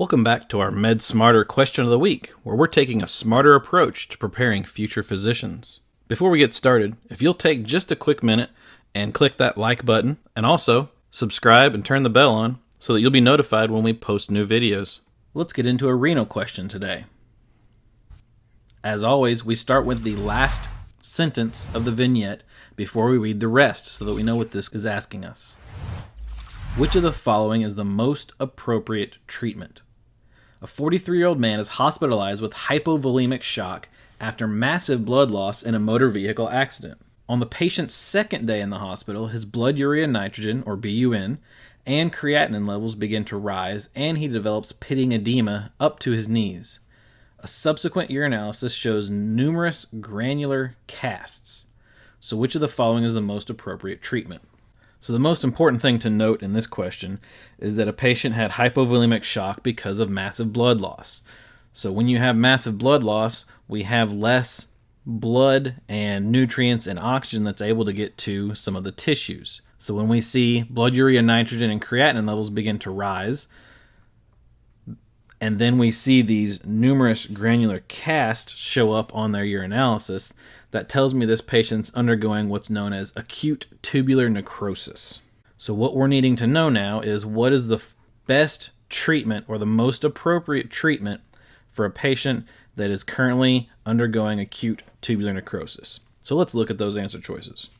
Welcome back to our Med Smarter question of the week, where we're taking a smarter approach to preparing future physicians. Before we get started, if you'll take just a quick minute and click that like button, and also subscribe and turn the bell on so that you'll be notified when we post new videos. Let's get into a renal question today. As always, we start with the last sentence of the vignette before we read the rest so that we know what this is asking us. Which of the following is the most appropriate treatment? A 43 year old man is hospitalized with hypovolemic shock after massive blood loss in a motor vehicle accident. On the patient's second day in the hospital, his blood urea nitrogen, or BUN, and creatinine levels begin to rise, and he develops pitting edema up to his knees. A subsequent urinalysis shows numerous granular casts. So, which of the following is the most appropriate treatment? So, the most important thing to note in this question is that a patient had hypovolemic shock because of massive blood loss. So, when you have massive blood loss, we have less blood and nutrients and oxygen that's able to get to some of the tissues. So, when we see blood urea nitrogen and creatinine levels begin to rise, and then we see these numerous granular casts show up on their urinalysis, that tells me this patient's undergoing what's known as acute tubular necrosis. So, what we're needing to know now is what is the f- best treatment or the most appropriate treatment for a patient that is currently undergoing acute tubular necrosis. So, let's look at those answer choices.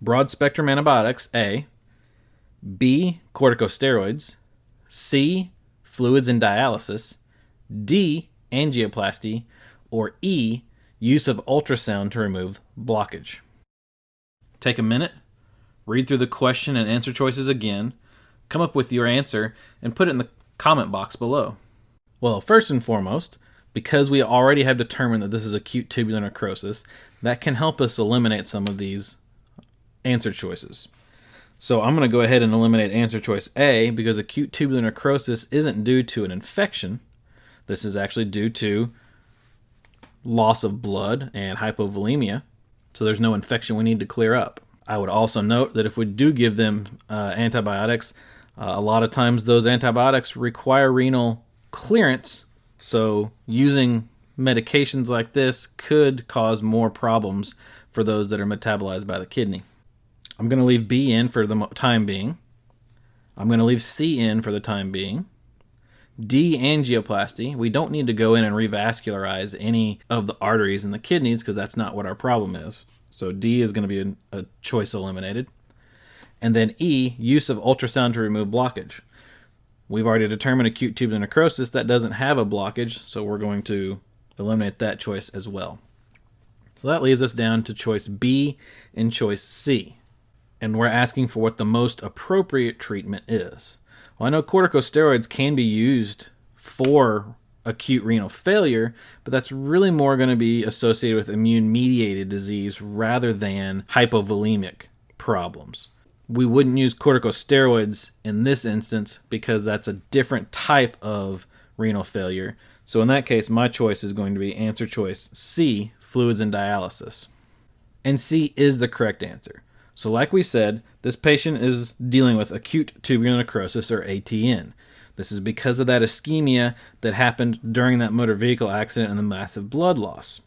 Broad spectrum antibiotics, A. B. Corticosteroids. C. Fluids and dialysis. D. Angioplasty. Or E use of ultrasound to remove blockage. Take a minute, read through the question and answer choices again, come up with your answer, and put it in the comment box below. Well, first and foremost, because we already have determined that this is acute tubular necrosis, that can help us eliminate some of these answer choices. So I'm going to go ahead and eliminate answer choice A because acute tubular necrosis isn't due to an infection. This is actually due to loss of blood and hypovolemia, so there's no infection we need to clear up. I would also note that if we do give them uh, antibiotics, uh, a lot of times those antibiotics require renal clearance, so using medications like this could cause more problems for those that are metabolized by the kidney. I'm going to leave B in for the time being. I'm going to leave C in for the time being. D angioplasty, we don't need to go in and revascularize any of the arteries in the kidneys because that's not what our problem is. So D is going to be a, a choice eliminated. And then E, use of ultrasound to remove blockage. We've already determined acute tubular necrosis that doesn't have a blockage, so we're going to eliminate that choice as well. So that leaves us down to choice B and choice C. And we're asking for what the most appropriate treatment is. Well, I know corticosteroids can be used for acute renal failure, but that's really more going to be associated with immune mediated disease rather than hypovolemic problems. We wouldn't use corticosteroids in this instance because that's a different type of renal failure. So, in that case, my choice is going to be answer choice C, fluids and dialysis. And C is the correct answer. So, like we said, this patient is dealing with acute tubular necrosis or ATN. This is because of that ischemia that happened during that motor vehicle accident and the massive blood loss.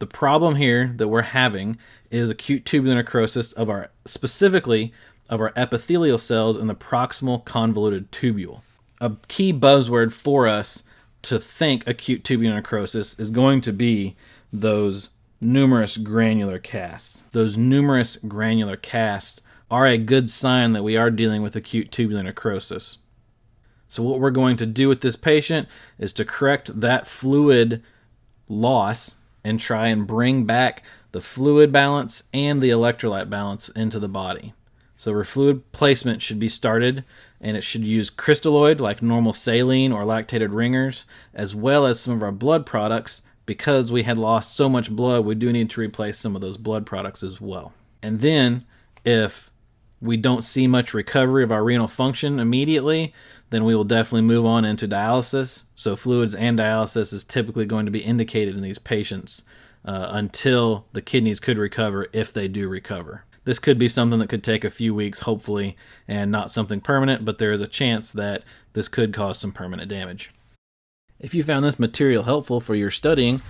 The problem here that we're having is acute tubular necrosis of our specifically of our epithelial cells in the proximal convoluted tubule. A key buzzword for us to think acute tubular necrosis is going to be those numerous granular casts. Those numerous granular casts are a good sign that we are dealing with acute tubular necrosis. So, what we're going to do with this patient is to correct that fluid loss and try and bring back the fluid balance and the electrolyte balance into the body. So, fluid placement should be started and it should use crystalloid like normal saline or lactated ringers, as well as some of our blood products because we had lost so much blood, we do need to replace some of those blood products as well. And then, if we don't see much recovery of our renal function immediately, then we will definitely move on into dialysis. So, fluids and dialysis is typically going to be indicated in these patients uh, until the kidneys could recover if they do recover. This could be something that could take a few weeks, hopefully, and not something permanent, but there is a chance that this could cause some permanent damage. If you found this material helpful for your studying,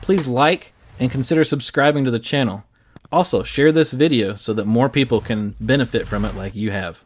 please like and consider subscribing to the channel. Also, share this video so that more people can benefit from it like you have.